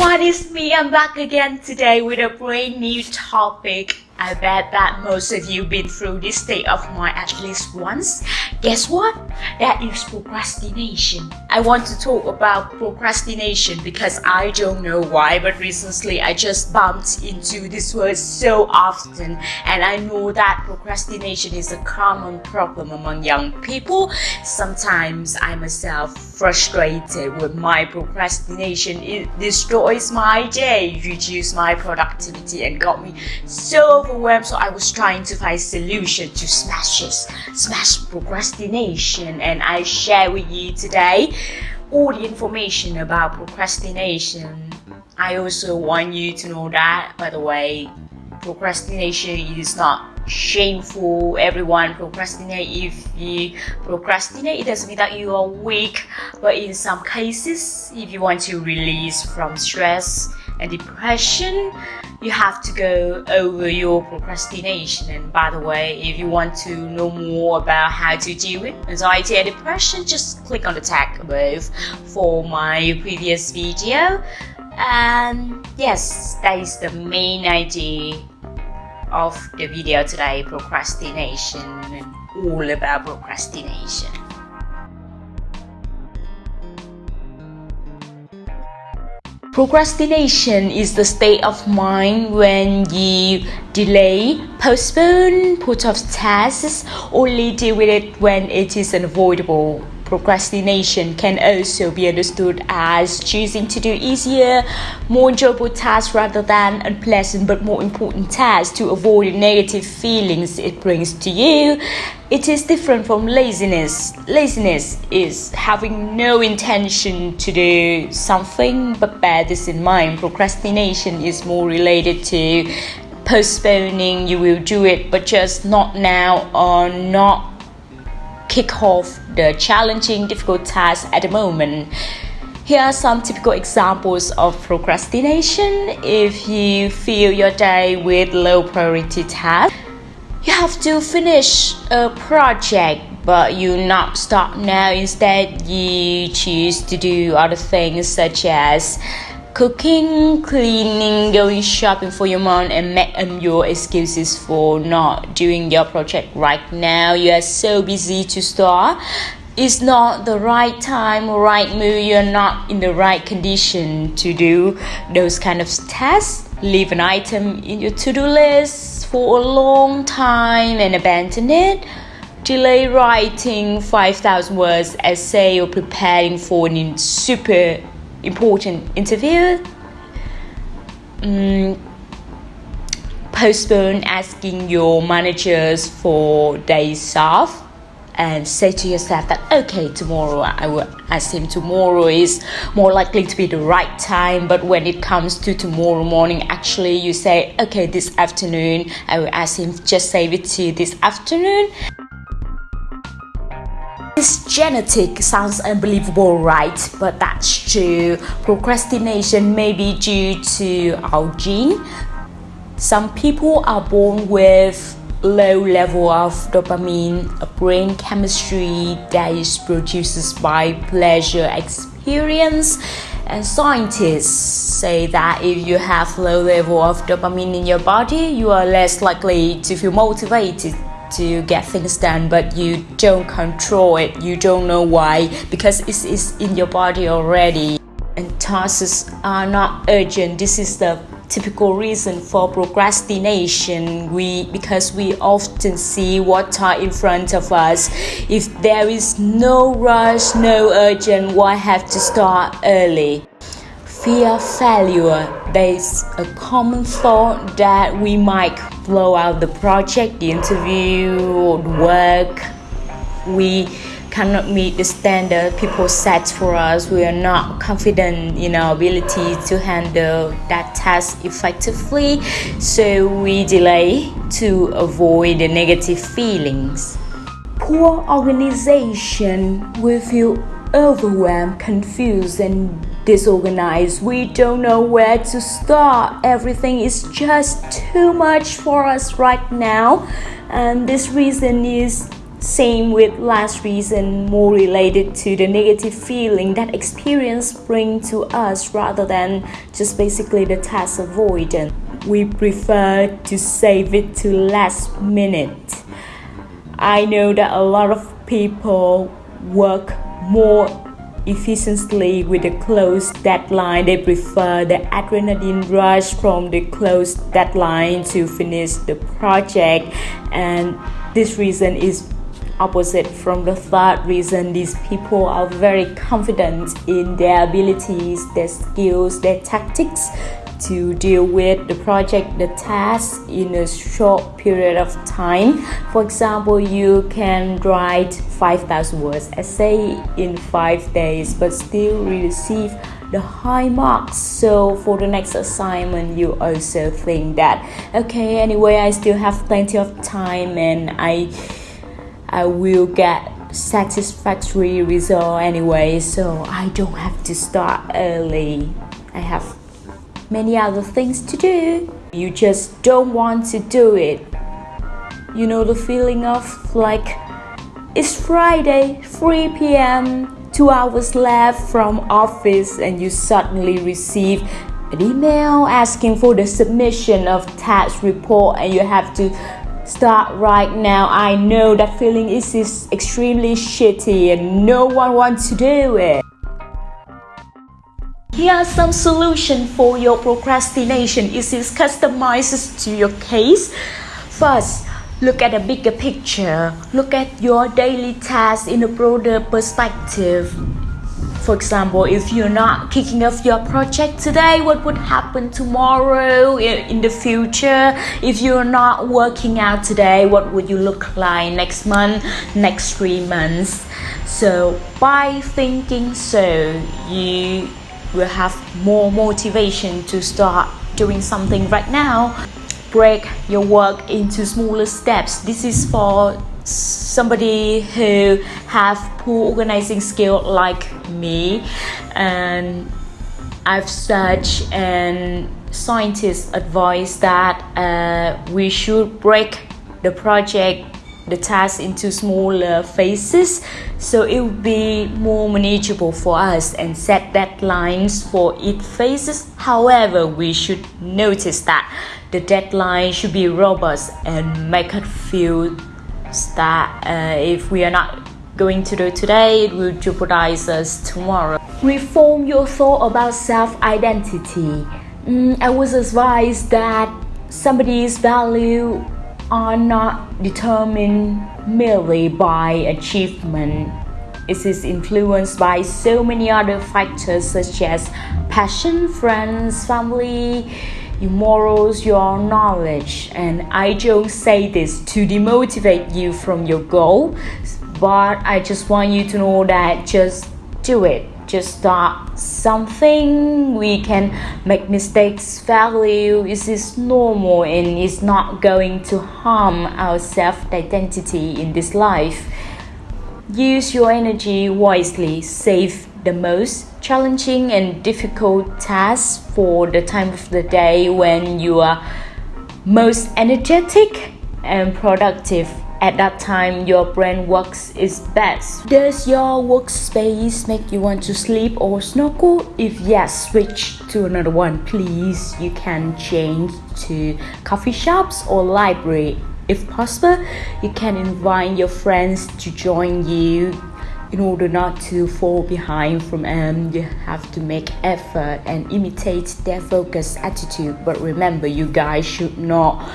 everyone, it's me. I'm back again today with a brand new topic. I bet that most of you been through this state of mind at least once. Guess what? That is procrastination. I want to talk about procrastination because I don't know why, but recently I just bumped into this word so often, and I know that procrastination is a common problem among young people. Sometimes I myself frustrated with my procrastination. It destroys my day, reduces my productivity, and got me so overwhelmed. So I was trying to find solution to smash this, smash procrastination, and I share with you today all the information about procrastination. I also want you to know that, by the way, procrastination is not shameful everyone procrastinate if you procrastinate. It doesn't mean that you are weak but in some cases if you want to release from stress and depression you have to go over your procrastination. And by the way if you want to know more about how to deal with anxiety and depression just click on the tag above for my previous video. And yes that is the main idea of the video today procrastination and all about procrastination Procrastination is the state of mind when you delay, postpone, put off tasks, only deal with it when it is unavoidable. Procrastination can also be understood as choosing to do easier, more enjoyable tasks rather than unpleasant but more important tasks to avoid negative feelings it brings to you. It is different from laziness. Laziness is having no intention to do something but bear this in mind. Procrastination is more related to postponing, you will do it, but just not now or not kick off the challenging, difficult tasks at the moment. Here are some typical examples of procrastination. If you fill your day with low priority tasks, you have to finish a project but you not start now. Instead, you choose to do other things such as cooking, cleaning, going shopping for your mom, and make um, your excuses for not doing your project right now. You are so busy to start. It's not the right time or right mood. You're not in the right condition to do those kind of tasks. Leave an item in your to-do list for a long time and abandon it delay writing 5000 words essay or preparing for a super important interview. Um, postpone asking your managers for days off and say to yourself that okay tomorrow i will ask him. Tomorrow is more likely to be the right time. But when it comes to tomorrow morning actually you say okay this afternoon i will ask him. Just save it to this afternoon this genetic sounds unbelievable, right? But that's true. Procrastination may be due to our gene. Some people are born with low level of dopamine, a brain chemistry that is produced by pleasure experience. And scientists say that if you have low level of dopamine in your body, you are less likely to feel motivated to get things done but you don't control it. You don't know why because it is in your body already. And tasks are not urgent. This is the typical reason for procrastination. We because we often see what are in front of us. If there is no rush no urgent why have to start early fear failure. There's a common thought that we might blow out the project the interview or work. We cannot meet the standard people set for us. We are not confident in our ability to handle that task effectively so we delay to avoid the negative feelings. Poor organization we feel overwhelmed confused and disorganized. We don't know where to start. Everything is just too much for us right now. And this reason is Same with last reason, more related to the negative feeling that experience bring to us rather than just basically the task avoidance. We prefer to save it to last minute. I know that a lot of people work more efficiently with a close deadline. They prefer the adrenaline rush from the close deadline to finish the project, and this reason is opposite from the third reason these people are very confident in their abilities their skills their tactics to deal with the project the task in a short period of time. For example you can write 5000 words essay in 5 days but still receive the high marks. So for the next assignment you also think that. Okay anyway i still have plenty of time and i i will get satisfactory result anyway so i don't have to start early. I have many other things to do. You just don't want to do it. You know the feeling of like it's Friday, 3 p.m., two hours left from office, and you suddenly receive an email asking for the submission of tax report, and you have to start right now. I know that feeling is, is extremely shitty, and no one wants to do it. Here are some solutions for your procrastination. It is customized to your case. First, look at a bigger picture. Look at your daily tasks in a broader perspective. For example, if you're not kicking off your project today, what would happen tomorrow in the future? If you're not working out today, what would you look like next month, next three months? So, by thinking so, you will have more motivation to start doing something right now. Break your work into smaller steps. This is for somebody who have poor organizing skill like me. And i've searched and scientists advise that uh, we should break the project the task into smaller phases. So it will be more manageable for us and set deadlines for each phases. However we should notice that the deadline should be robust and make us feel that uh, if we are not going to do today it will jeopardize us tomorrow. Reform your thought about self-identity. Mm, i was advised that somebody's value are not determined merely by achievement. It is influenced by so many other factors such as passion, friends, family, your morals, your knowledge. And I don't say this to demotivate you from your goal, but I just want you to know that just do it just start something we can make mistakes value. Is is normal and it's not going to harm our self-identity in this life. Use your energy wisely. Save the most challenging and difficult tasks for the time of the day when you are most energetic and productive at that time your brain works its best. Does your workspace make you want to sleep or snuggle? If yes, switch to another one please. You can change to coffee shops or library. If possible, you can invite your friends to join you in order not to fall behind from them you have to make effort and imitate their focused attitude but remember you guys should not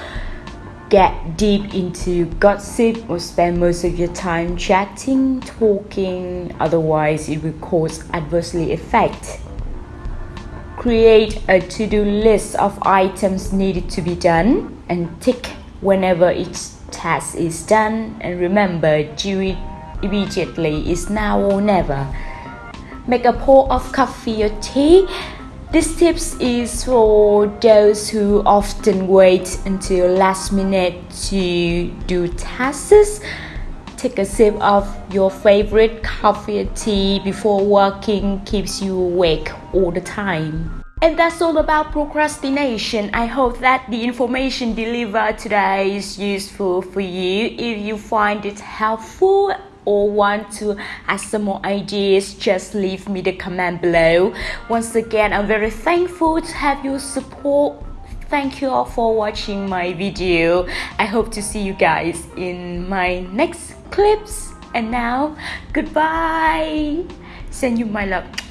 get deep into gossip or spend most of your time chatting, talking, otherwise it will cause adversely effect. Create a to-do list of items needed to be done and tick whenever each task is done and remember do it immediately is now or never. Make a pot of coffee or tea this tips is for those who often wait until last minute to do tasks. Take a sip of your favorite coffee or tea before working keeps you awake all the time. And that's all about procrastination. I hope that the information delivered today is useful for you. If you find it helpful or want to ask some more ideas, just leave me the comment below. Once again, I'm very thankful to have your support. Thank you all for watching my video. I hope to see you guys in my next clips. And now, goodbye. Send you my love.